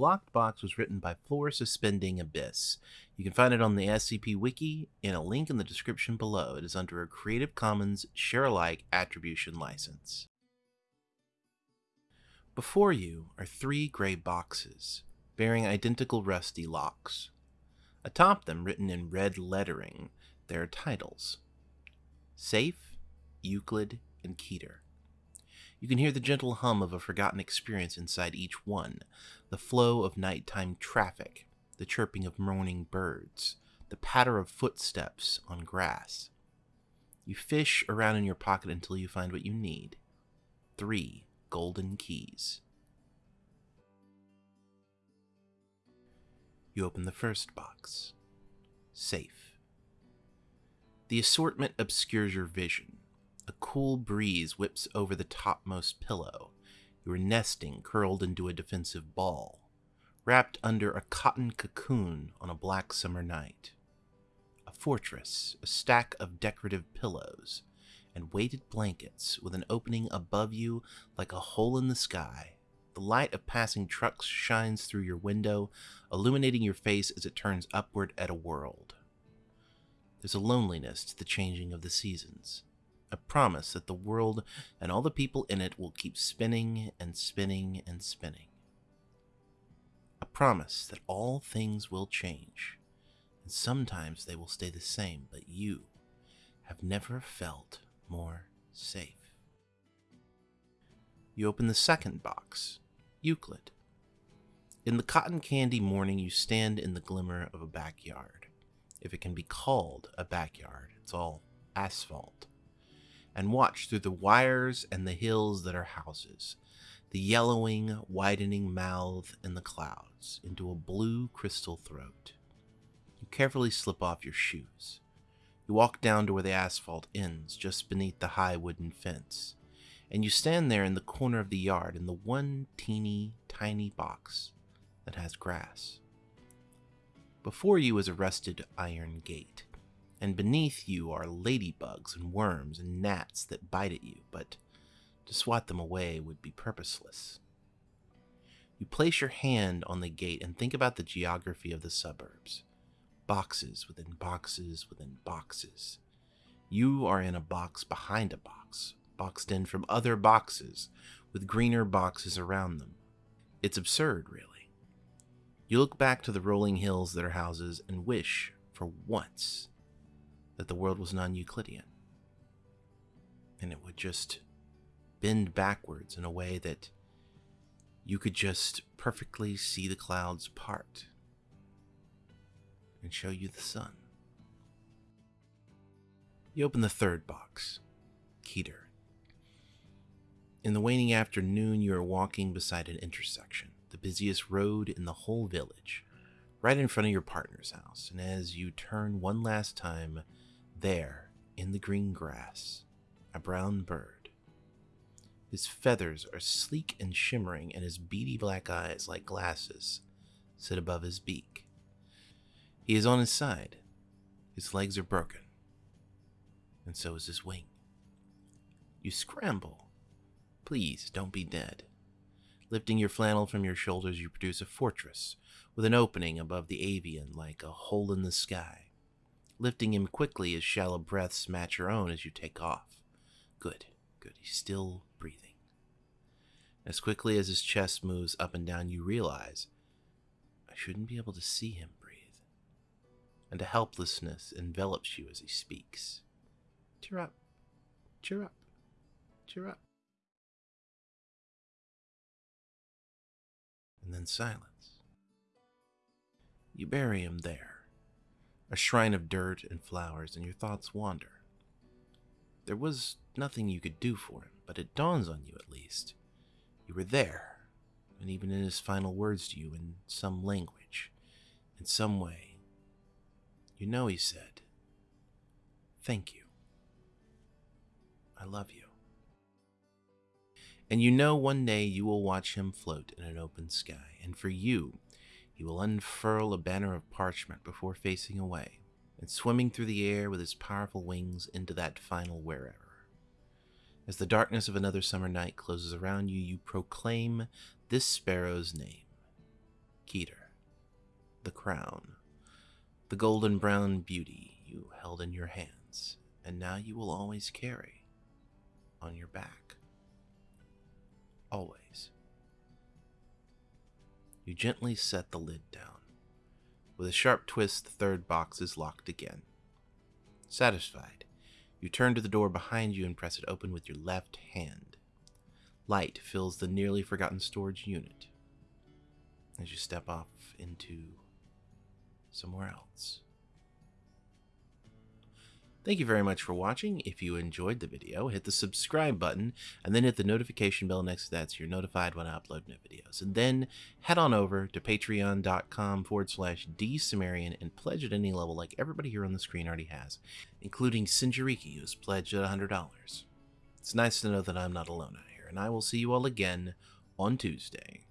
Locked Box was written by Floor Suspending Abyss. You can find it on the SCP Wiki in a link in the description below. It is under a Creative Commons Share Alike Attribution License. Before you are three gray boxes bearing identical rusty locks. Atop them, written in red lettering, there are titles Safe, Euclid, and Keter. You can hear the gentle hum of a forgotten experience inside each one, the flow of nighttime traffic, the chirping of morning birds, the patter of footsteps on grass. You fish around in your pocket until you find what you need three golden keys. You open the first box. Safe. The assortment obscures your vision. A cool breeze whips over the topmost pillow. You are nesting, curled into a defensive ball, wrapped under a cotton cocoon on a black summer night. A fortress, a stack of decorative pillows, and weighted blankets with an opening above you like a hole in the sky. The light of passing trucks shines through your window, illuminating your face as it turns upward at a world. There's a loneliness to the changing of the seasons, a promise that the world and all the people in it will keep spinning and spinning and spinning. A promise that all things will change, and sometimes they will stay the same, but you have never felt more safe. You open the second box, Euclid. In the cotton candy morning, you stand in the glimmer of a backyard. If it can be called a backyard, it's all asphalt. And watch through the wires and the hills that are houses, the yellowing, widening mouth in the clouds into a blue crystal throat. You carefully slip off your shoes. You walk down to where the asphalt ends, just beneath the high wooden fence, and you stand there in the corner of the yard in the one teeny tiny box that has grass. Before you is a rusted iron gate, and beneath you are ladybugs and worms and gnats that bite at you, but to swat them away would be purposeless. You place your hand on the gate and think about the geography of the suburbs boxes within boxes within boxes. You are in a box behind a box, boxed in from other boxes, with greener boxes around them. It's absurd, really. You look back to the rolling hills that are houses and wish, for once, that the world was non Euclidean. And it would just bend backwards in a way that you could just perfectly see the clouds part and show you the sun. You open the third box, Keter. In the waning afternoon, you are walking beside an intersection, the busiest road in the whole village, right in front of your partner's house. And as you turn one last time, there, in the green grass, a brown bird. His feathers are sleek and shimmering, and his beady black eyes, like glasses, sit above his beak. He is on his side. His legs are broken. And so is his wing. You scramble. Please don't be dead. Lifting your flannel from your shoulders, you produce a fortress with an opening above the avian like a hole in the sky. Lifting him quickly, his shallow breaths match your own as you take off. Good, good. He's still breathing. As quickly as his chest moves up and down, you realize I shouldn't be able to see him breathe. and a helplessness envelops you as he speaks. Cheer up, cheer up, cheer up. And then silence. You bury him there, a shrine of dirt and flowers, and your thoughts wander. There was nothing you could do for him, but it dawns on you at least. You were there, and even in his final words to you in some language, in some way, you know, he said, Thank you. I love you. And you know one day you will watch him float in an open sky, and for you, he will unfurl a banner of parchment before facing away, and swimming through the air with his powerful wings into that final wherever. As the darkness of another summer night closes around you, you proclaim this sparrow's name Keter, the crown, the golden brown beauty you held in your hands, and now you will always carry on your back. Always. You gently set the lid down. With a sharp twist, the third box is locked again. Satisfied, you turn to the door behind you and press it open with your left hand. Light fills the nearly forgotten storage unit as you step off into somewhere else. Thank you very much for watching. If you enjoyed the video, hit the subscribe button and then hit the notification bell next to that so you're notified when I upload new videos. And then head on over to patreon.com forward slash dsumerian and pledge at any level like everybody here on the screen already has, including Sinjariki, who's pledged at $100. It's nice to know that I'm not alone out here, and I will see you all again on Tuesday.